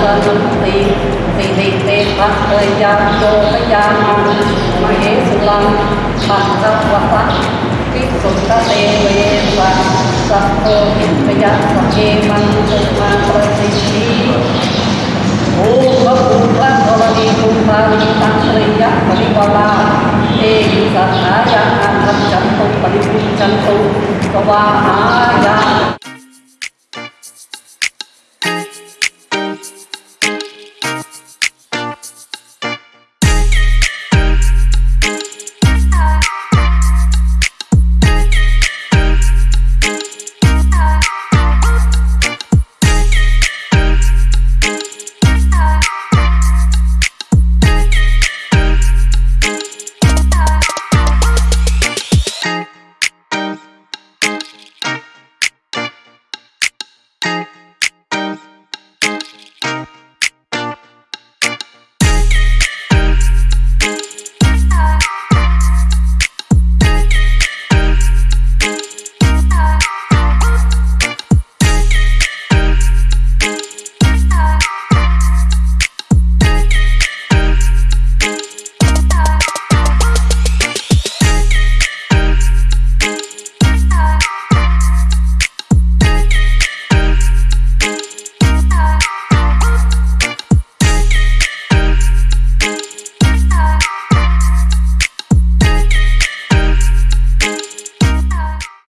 cơ nắm tiền vì tiền tiền bắt thời gian cho cái gian mà hế sự lăng bằng ra quả phát ta tê về và sắp cơ bây giờ và kê mang sự mang ra tình trí Ô bất cũng phát có là đi cùng ta đi tăng thời gian và đi qua ba Ê đi sẵn á giá ăn thân chẳng tục và đi cùng chẳng tục Có ba á giá